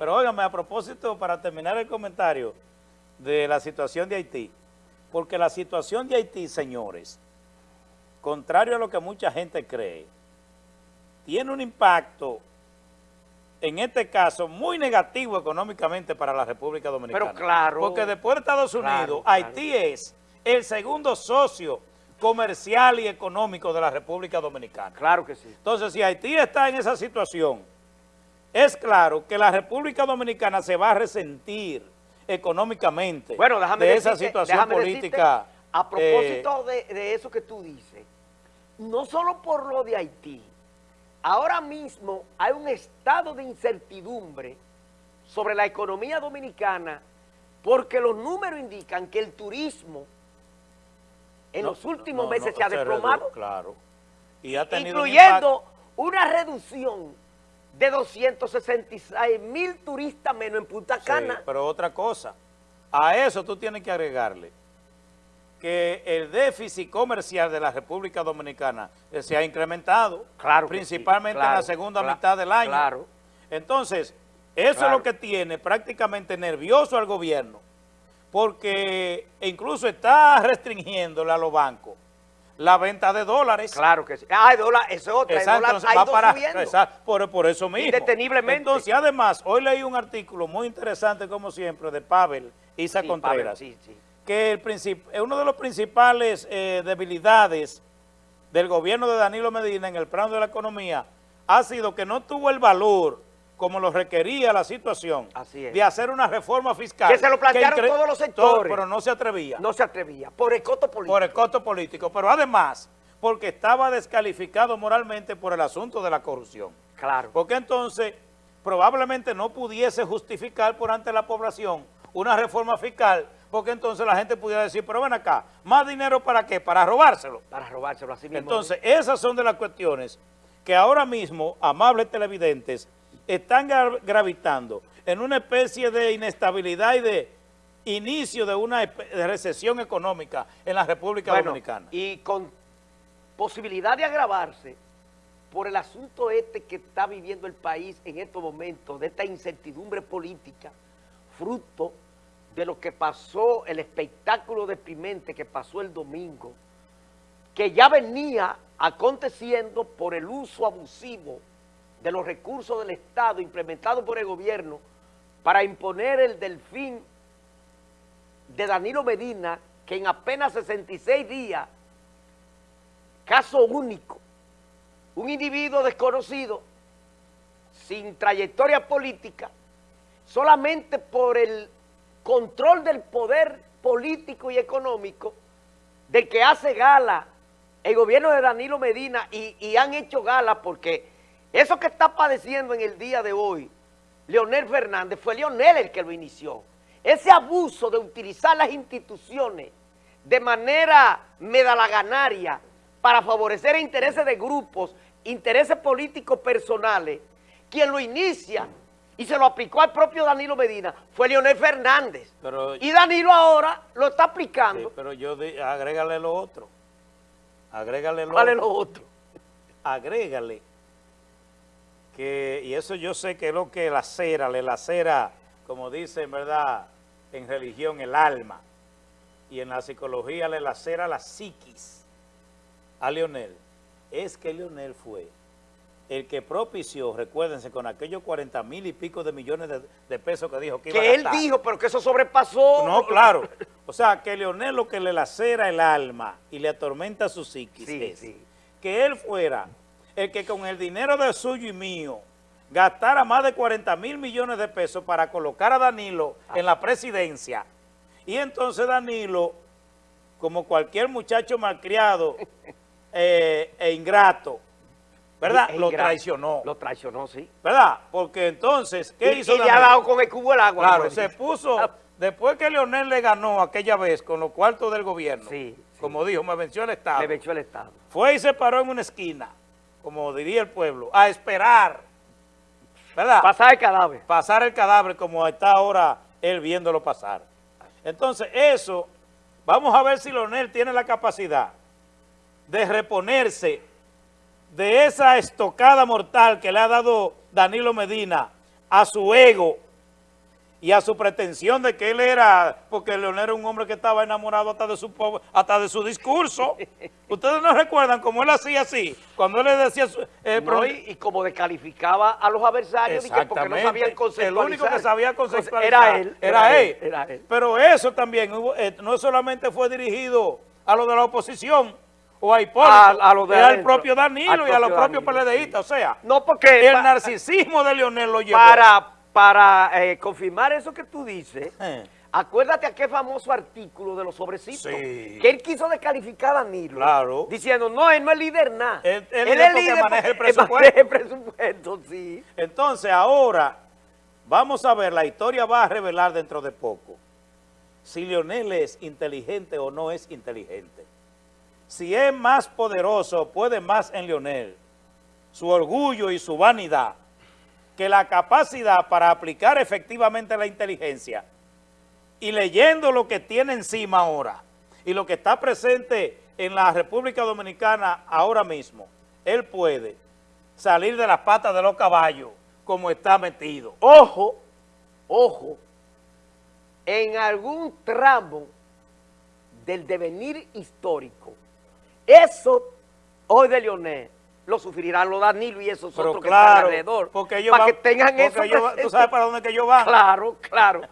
Pero óigame, a propósito, para terminar el comentario de la situación de Haití, porque la situación de Haití, señores, contrario a lo que mucha gente cree, tiene un impacto, en este caso, muy negativo económicamente para la República Dominicana. Pero claro. Porque después de Estados Unidos, Claro, Haití es el segundo socio comercial y económico de la República Dominicana. Claro que sí. Entonces, si Haití está en esa situación, es claro que la República Dominicana se va a resentir económicamente Bueno, déjame de esa situación déjame política. decirte, a eh, propósito de, de eso que tú dices, no solo por lo de Haití, ahora mismo hay un estado de incertidumbre sobre la economía dominicana porque los números indican que el turismo en no, los últimos no, meses no, se ha desplomado, Claro. Y ha tenido un incluyendo una reducción de 266 mil turistas menos en Punta Sí, Cana. pero otra cosa, a eso tú tienes que agregarle que el déficit comercial de la República Dominicana se ha incrementado, Claro sí, principalmente en la segunda mitad del año. claro. Entonces, eso es lo que tiene prácticamente nervioso al gobierno, porque incluso está restringiéndole a los bancos la venta de dólares. Claro que sí. Ah, dólar, eso es otra. El Exacto, dólar entonces ha va ido para, subiendo. exacto, por, por eso mismo. Indeteniblemente. Entonces, además, hoy leí un artículo muy interesante, como siempre, de Pavel Isa Sí, Contreras, Pablo, sí, sí. que el uno de los principales eh, debilidades del gobierno de Danilo Medina en el plano de la economía ha sido que no tuvo el valor como lo requería la situación Así es. de hacer una reforma fiscal. Que se lo plantearon incre- todos los todo, sectores. pero no se atrevía No se atrevía. Por el costo político. por el costo político, pero además porque estaba descalificado moralmente por el asunto de la corrupción. Claro. Porque entonces probablemente no pudiese justificar por ante la población una reforma fiscal, porque entonces la gente pudiera decir, pero ven acá, ¿más dinero para qué? Para robárselo. Para robárselo así mismo. Entonces, esas son de las cuestiones que ahora mismo, amables televidentes, están gra- gravitando en una especie de inestabilidad y de inicio de una de recesión económica en la República Bueno, Dominicana. Y con posibilidad de agravarse por el asunto este que está viviendo el país en estos momentos, de esta incertidumbre política, fruto de lo que pasó, el espectáculo deprimente que pasó el domingo, que ya venía aconteciendo por el uso abusivo de los recursos del Estado implementado por el gobierno para imponer el delfín de Danilo Medina, que en apenas 66 días, caso único, un individuo desconocido, sin trayectoria política, solamente por el control del poder político y económico, del que hace gala el gobierno de Danilo Medina y, y han hecho gala porque eso que está padeciendo en el día de hoy, Leonel Fernández, fue Leonel el que lo inició. Ese abuso de utilizar las instituciones de manera medalaganaria para favorecer intereses de grupos, intereses políticos personales, quien lo inicia y se lo aplicó al propio Danilo Medina fue Leonel Fernández. Pero- y Danilo ahora lo está Sí, aplicando. pero yo, di- agrégale lo otro. Agrégale lo ¿Cuál es otro. lo otro? agrégale que, y eso yo sé que es lo que lacera, le lacera, como dicen, ¿verdad?, en religión, el alma, y en la psicología le lacera la psiquis a Leonel, es que Leonel fue el que propició, recuérdense, con aquellos 40 mil y pico de millones de, de pesos que dijo que iba a Que él gastar. dijo, pero que eso sobrepasó. No, claro. O sea, que Leonel lo que le lacera el alma y le atormenta su psiquis Sí, es sí. que él fuera el que con el dinero de suyo y mío gastara más de 40 mil millones de pesos para colocar a Danilo en la presidencia. Y entonces Danilo, como cualquier muchacho malcriado eh, e ingrato, ¿verdad? Es Lo traicionó, Lo traicionó, sí. ¿verdad? Porque entonces, ¿qué y, hizo y le ha Danilo? dado con el cubo el agua. Claro, se puso, después que Leonel le ganó aquella vez con los cuartos del gobierno, Sí, sí. como dijo, me venció el Estado, Le venció el Estado. fue y se paró en una esquina, como diría el pueblo, a esperar, ¿verdad? Pasar el cadáver. pasar el cadáver como está ahora él viéndolo pasar. Entonces, eso, vamos a ver si Leonel tiene la capacidad de reponerse de esa estocada mortal que le ha dado Danilo Medina a su ego y a su pretensión de que él era, porque Leonel era un hombre que estaba enamorado hasta de su hasta de su discurso. Ustedes no recuerdan cómo él hacía así, cuando él le decía... su- eh, No, y, y como descalificaba a los adversarios porque no sabían el único que sabía conceptualizar Era él. Era él. Era él. Pero eso también hubo- eh, no solamente fue dirigido a los de la oposición o a Hipólito, A- a de era adentro. propio Danilo Al y a los propio propios Danilo, PLDistas. O sea, No, porque el narcisismo de Leonel lo llevó. para, para eh, confirmar eso que tú dices, Eh. acuérdate aquel famoso artículo de los sobrecitos, Sí. que él quiso descalificar a Danilo, Claro. diciendo, no, él no es líder nada. Él- él es porque maneja el presupuesto. maneja el presupuesto, sí. Entonces ahora vamos a ver, la historia va a revelar dentro de poco si Leonel es inteligente o no es inteligente. Si es más poderoso, puede más en Leonel, su orgullo y su vanidad, que la capacidad para aplicar efectivamente la inteligencia y leyendo lo que tiene encima ahora y lo que está presente en la República Dominicana ahora mismo, él puede salir de las patas de los caballos como está metido. Ojo, ojo, en algún tramo del devenir histórico, eso hoy de Leonel lo sufrirán los Danilo y esos Pero otros que están alrededor. porque ellos para van, que tengan eso ellos- tú sabes para dónde que ellos van. Claro, claro.